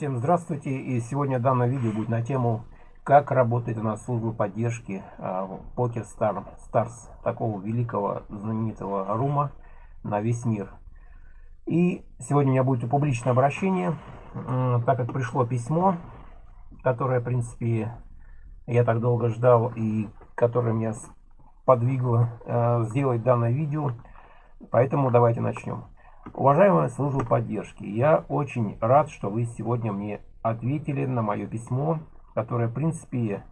Всем здравствуйте и сегодня данное видео будет на тему как работает у нас служба поддержки Покер Star, Stars, такого великого знаменитого рума на весь мир. И сегодня у меня будет публичное обращение, так как пришло письмо, которое, в принципе, я так долго ждал и которое меня подвигло э, сделать данное видео. Поэтому давайте начнем. Уважаемая служба поддержки, я очень рад, что вы сегодня мне ответили на мое письмо, которое, в принципе,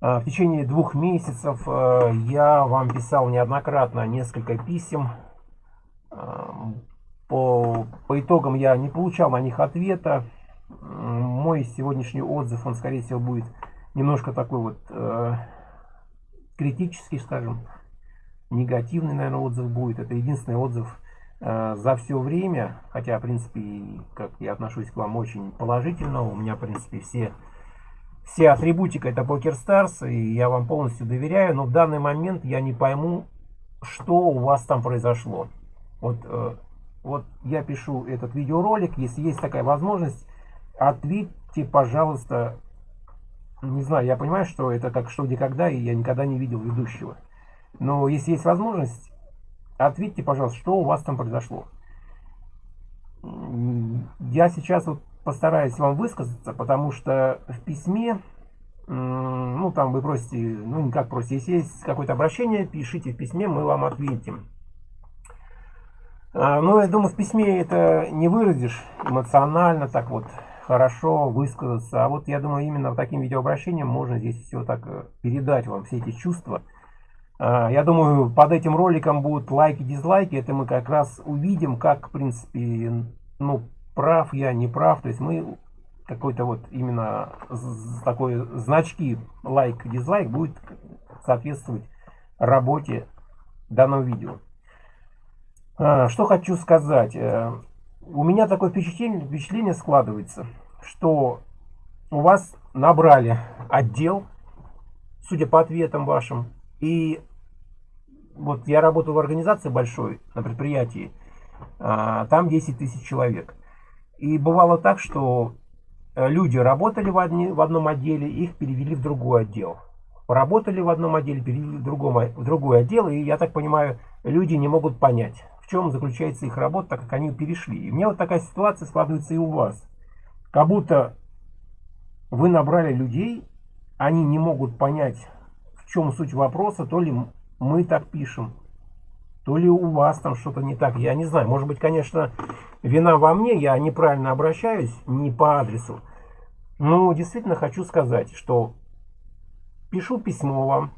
э, в течение двух месяцев э, я вам писал неоднократно несколько писем. Э, по, по итогам я не получал на них ответа. Мой сегодняшний отзыв, он, скорее всего, будет немножко такой вот критический, скажем, негативный, наверное, отзыв будет. Это единственный отзыв за все время, хотя, в принципе, как я отношусь к вам очень положительно, у меня, в принципе, все, все атрибутика это Покер Stars, и я вам полностью доверяю, но в данный момент я не пойму, что у вас там произошло. Вот, э, вот я пишу этот видеоролик, если есть такая возможность, ответьте, пожалуйста, не знаю, я понимаю, что это как что где когда, и я никогда не видел ведущего. Но если есть возможность, Ответьте, пожалуйста, что у вас там произошло. Я сейчас вот постараюсь вам высказаться, потому что в письме, ну там вы просите, ну не как просите, если есть какое-то обращение, пишите в письме, мы вам ответим. А, но я думаю, в письме это не выразишь эмоционально, так вот, хорошо высказаться. А вот я думаю, именно таким видеообращением можно здесь все так э, передать вам, все эти чувства. А, я думаю, под этим роликом будут лайки, дизлайки. Это мы как раз увидим, как, в принципе, ну, прав я, не прав. То есть мы какой-то вот именно такой значки лайк, дизлайк будет соответствовать работе данного видео. А, что хочу сказать. Э, у меня такое впечатление, впечатление складывается, что у вас набрали отдел, судя по ответам вашим, и вот я работал в организации большой, на предприятии, а, там 10 тысяч человек. И бывало так, что э, люди работали в, одни, в одном отделе, их перевели в другой отдел. Работали в одном отделе, перевели в, другом, в другой отдел, и я так понимаю, люди не могут понять, в чем заключается их работа, так как они перешли. И у меня вот такая ситуация складывается и у вас. Как будто вы набрали людей, они не могут понять, в чем суть вопроса, то ли мы так пишем, то ли у вас там что-то не так, я не знаю. Может быть, конечно, вина во мне, я неправильно обращаюсь, не по адресу. Но действительно хочу сказать, что пишу письмо вам.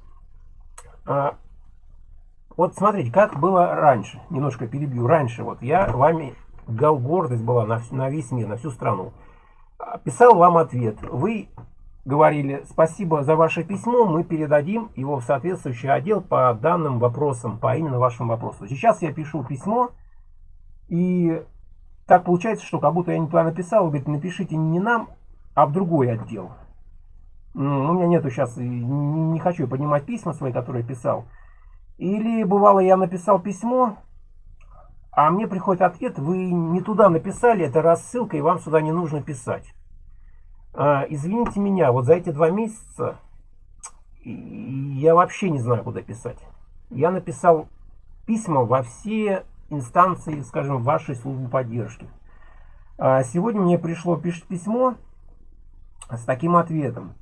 А, вот смотрите, как было раньше, немножко перебью. Раньше вот я вами, гордость была на, на весь мир, на всю страну. Писал вам ответ. Вы говорили, спасибо за ваше письмо, мы передадим его в соответствующий отдел по данным вопросам, по именно вашему вопросу. Сейчас я пишу письмо, и так получается, что как будто я не туда написал, говорит, напишите не нам, а в другой отдел. Ну, у меня нету сейчас, не, хочу поднимать письма свои, которые писал. Или бывало, я написал письмо, а мне приходит ответ, вы не туда написали, это рассылка, и вам сюда не нужно писать. А, извините меня, вот за эти два месяца я вообще не знаю, куда писать. Я написал письма во все инстанции, скажем, вашей службы поддержки. А сегодня мне пришло письмо с таким ответом.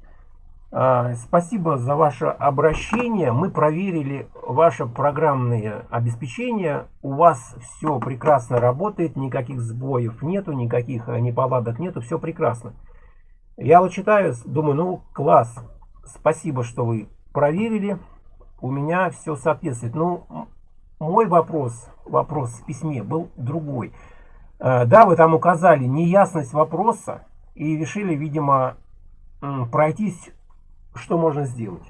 А, спасибо за ваше обращение. Мы проверили ваше программное обеспечение. У вас все прекрасно работает, никаких сбоев нету, никаких неполадок нету, все прекрасно. Я вот читаю, думаю, ну класс, спасибо, что вы проверили, у меня все соответствует. Ну, мой вопрос, вопрос в письме был другой. Э, да, вы там указали неясность вопроса и решили, видимо, пройтись, что можно сделать.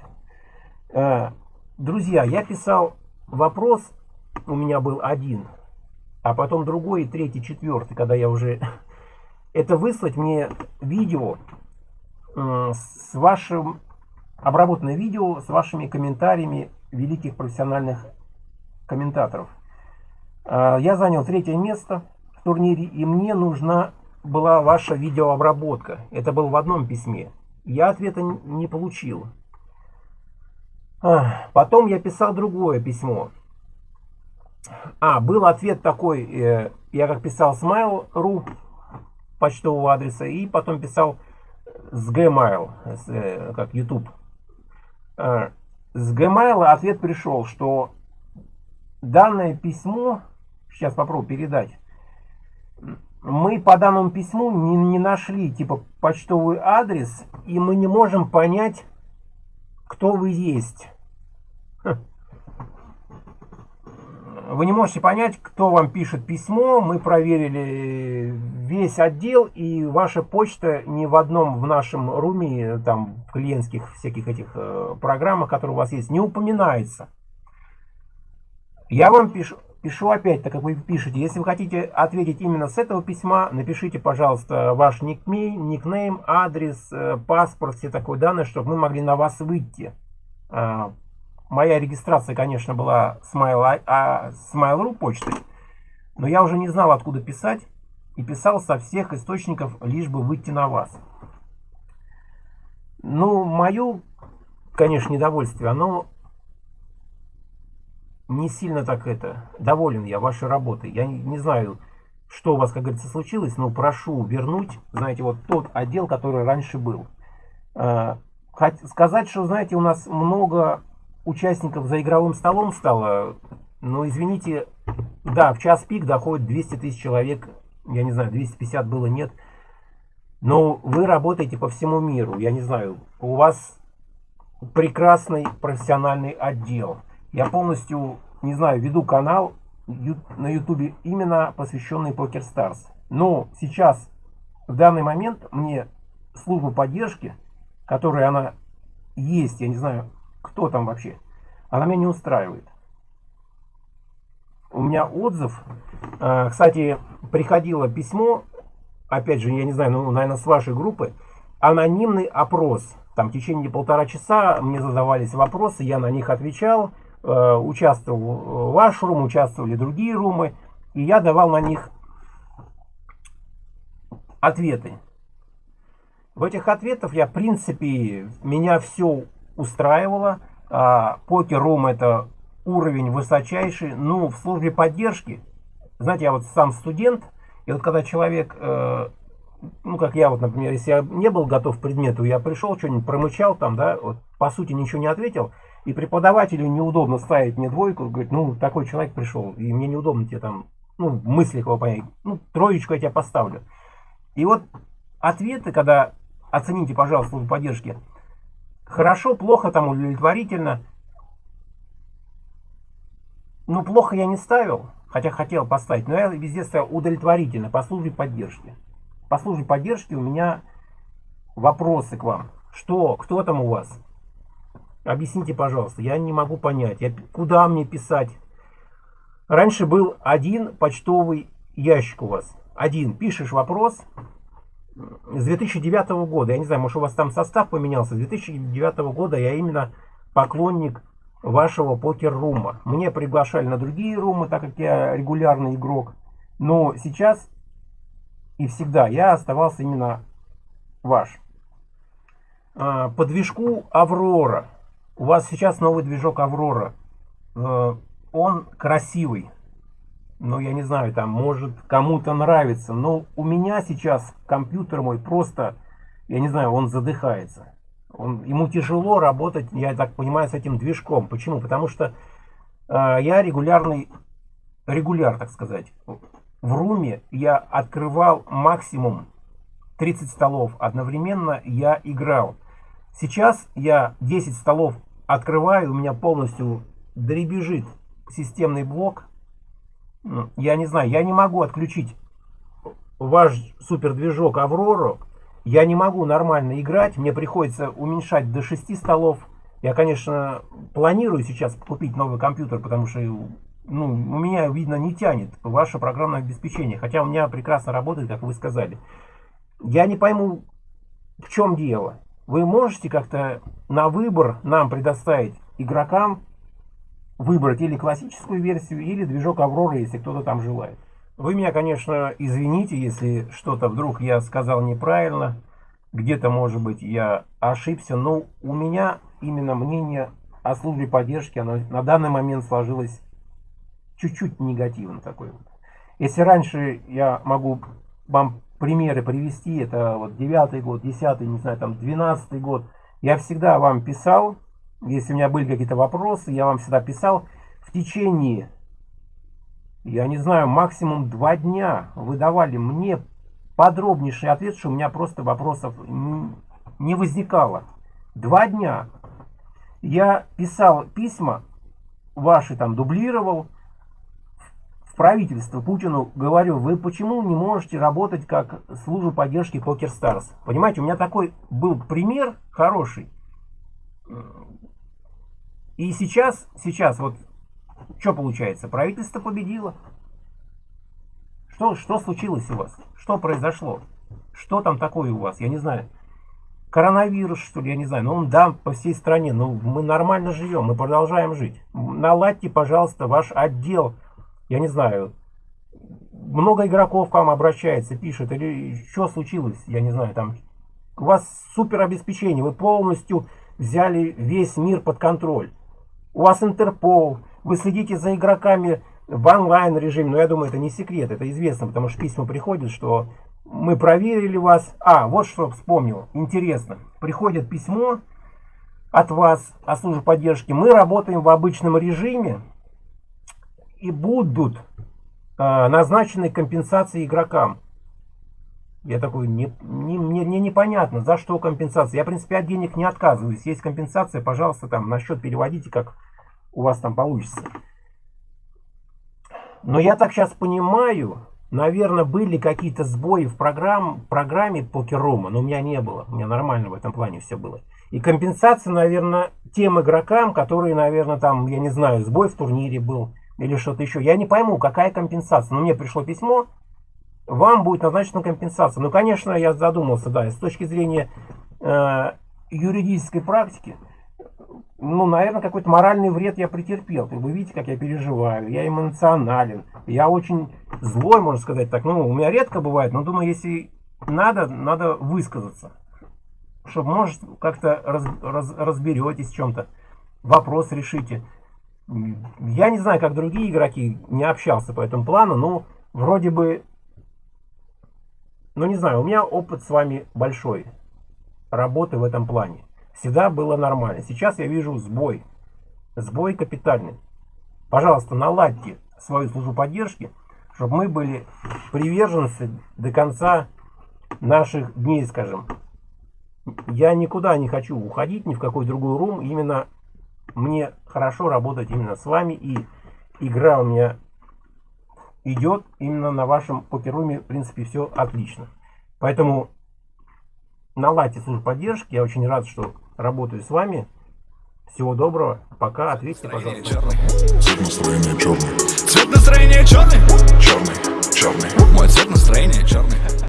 Э, друзья, я писал вопрос, у меня был один, а потом другой, третий, четвертый, когда я уже это выслать мне видео э, с вашим обработанное видео с вашими комментариями великих профессиональных комментаторов. Э, я занял третье место в турнире, и мне нужна была ваша видеообработка. Это было в одном письме. Я ответа не получил. Потом я писал другое письмо. А, был ответ такой, э, я как писал с mail.ru почтового адреса, и потом писал с Gmail, с, э, как YouTube. Э, с Gmail ответ пришел, что данное письмо, сейчас попробую передать, мы по данному письму не, не нашли типа почтовый адрес, и мы не можем понять, кто вы есть. Вы не можете понять, кто вам пишет письмо. Мы проверили весь отдел, и ваша почта ни в одном в нашем руме, там, клиентских всяких этих э, программах, которые у вас есть, не упоминается. Я вам пишу, пишу опять, так как вы пишете. Если вы хотите ответить именно с этого письма, напишите, пожалуйста, ваш никнейм, никнейм адрес, э, паспорт, все такое данные, чтобы мы могли на вас выйти. А, моя регистрация, конечно, была с Mail.ru а, почтой, но я уже не знал, откуда писать, и писал со всех источников, лишь бы выйти на вас. Ну, мое, конечно, недовольствие, оно не сильно так это, доволен я вашей работой. Я не, не знаю, что у вас, как говорится, случилось, но прошу вернуть, знаете, вот тот отдел, который раньше был. Э, сказать, что, знаете, у нас много участников за игровым столом стало, но, извините, да, в час пик доходит 200 тысяч человек, я не знаю, 250 было, нет. Но вы работаете по всему миру, я не знаю, у вас прекрасный профессиональный отдел. Я полностью, не знаю, веду канал на ютубе именно посвященный Покер Старс. Но сейчас, в данный момент, мне служба поддержки, которая она есть, я не знаю, кто там вообще, она меня не устраивает. У меня отзыв, э, кстати, приходило письмо, опять же, я не знаю, ну, наверное, с вашей группы, анонимный опрос. Там в течение полтора часа мне задавались вопросы, я на них отвечал. Э, участвовал ваш рум, участвовали другие румы, и я давал на них ответы. В этих ответах я, в принципе, меня все устраивало. А, покер-рум это уровень высочайший. Ну, в службе поддержки, знаете, я вот сам студент, и вот когда человек, э, ну, как я вот, например, если я не был готов к предмету, я пришел, что-нибудь промычал там, да, вот, по сути ничего не ответил, и преподавателю неудобно ставить мне двойку, говорит, ну, такой человек пришел, и мне неудобно тебе там, ну, мысли его понять, ну, троечку я тебя поставлю. И вот ответы, когда, оцените, пожалуйста, службу поддержки, хорошо, плохо, там, удовлетворительно, ну, плохо я не ставил, хотя хотел поставить, но я везде ставил удовлетворительно по службе поддержки. По службе поддержки у меня вопросы к вам. Что, кто там у вас? Объясните, пожалуйста, я не могу понять, я, куда мне писать. Раньше был один почтовый ящик у вас. Один. Пишешь вопрос с 2009 года. Я не знаю, может у вас там состав поменялся. С 2009 года я именно поклонник вашего покер-рума. Мне приглашали на другие румы, так как я регулярный игрок. Но сейчас и всегда я оставался именно ваш. А, по движку Аврора. У вас сейчас новый движок Аврора. Э, он красивый. Ну, я не знаю, там, может, кому-то нравится. Но у меня сейчас компьютер мой просто, я не знаю, он задыхается. Он, ему тяжело работать, я так понимаю, с этим движком. Почему? Потому что э, я регулярный, регуляр, так сказать. В руме я открывал максимум 30 столов. Одновременно я играл. Сейчас я 10 столов открываю, у меня полностью дребезжит системный блок. Я не знаю, я не могу отключить ваш супер движок Аврору. Я не могу нормально играть, мне приходится уменьшать до 6 столов. Я, конечно, планирую сейчас купить новый компьютер, потому что ну, у меня, видно, не тянет ваше программное обеспечение. Хотя у меня прекрасно работает, как вы сказали. Я не пойму, в чем дело. Вы можете как-то на выбор нам предоставить игрокам выбрать или классическую версию, или движок Аврора, если кто-то там желает. Вы меня, конечно, извините, если что-то вдруг я сказал неправильно. Где-то, может быть, я ошибся. Но у меня именно мнение о службе поддержки, оно на данный момент сложилось чуть-чуть негативно такой вот. Если раньше я могу вам примеры привести, это вот девятый год, десятый, не знаю, там двенадцатый год, я всегда вам писал, если у меня были какие-то вопросы, я вам всегда писал в течение, я не знаю, максимум два дня вы давали мне подробнейший ответ, что у меня просто вопросов не возникало. Два дня. Я писал письма, ваши там дублировал, правительство Путину говорю, вы почему не можете работать как служба поддержки Старс? Понимаете, у меня такой был пример хороший. И сейчас, сейчас вот, что получается? Правительство победило. Что, что случилось у вас? Что произошло? Что там такое у вас? Я не знаю. Коронавирус, что ли, я не знаю. Ну, да, по всей стране. Но мы нормально живем, мы продолжаем жить. Наладьте, пожалуйста, ваш отдел я не знаю, много игроков к вам обращается, пишет, или что случилось, я не знаю, там, у вас супер обеспечение, вы полностью взяли весь мир под контроль. У вас Интерпол, вы следите за игроками в онлайн режиме, но я думаю, это не секрет, это известно, потому что письма приходят, что мы проверили вас. А, вот что вспомнил, интересно, приходит письмо от вас о службе поддержки, мы работаем в обычном режиме, и будут э, назначены компенсации игрокам. Я такой, не, не, мне, мне непонятно, за что компенсация. Я, в принципе, от денег не отказываюсь. Есть компенсация, пожалуйста, там на счет переводите, как у вас там получится. Но я так сейчас понимаю, наверное, были какие-то сбои в программ, программе покерома, но у меня не было. У меня нормально в этом плане все было. И компенсация, наверное, тем игрокам, которые, наверное, там, я не знаю, сбой в турнире был или что-то еще. Я не пойму, какая компенсация. Но мне пришло письмо, вам будет назначена компенсация. Ну, конечно, я задумался, да, с точки зрения э, юридической практики, ну, наверное, какой-то моральный вред я претерпел. Вы видите, как я переживаю, я эмоционален, я очень злой, можно сказать так. Ну, у меня редко бывает, но думаю, если надо, надо высказаться. Чтобы, может, как-то раз, раз, разберетесь в чем-то, вопрос решите. Я не знаю, как другие игроки, не общался по этому плану, но вроде бы, ну не знаю, у меня опыт с вами большой работы в этом плане. Всегда было нормально. Сейчас я вижу сбой. Сбой капитальный. Пожалуйста, наладьте свою службу поддержки, чтобы мы были приверженцы до конца наших дней, скажем. Я никуда не хочу уходить, ни в какой другой рум. Именно мне хорошо работать именно с вами. И игра у меня идет именно на вашем покеруме. В принципе, все отлично. Поэтому наладьте службу поддержки. Я очень рад, что работаю с вами. Всего доброго. Пока. Ответьте, пожалуйста. Цвет настроения черный. Цвет настроения черный? Черный, черный. Мой цвет настроения черный.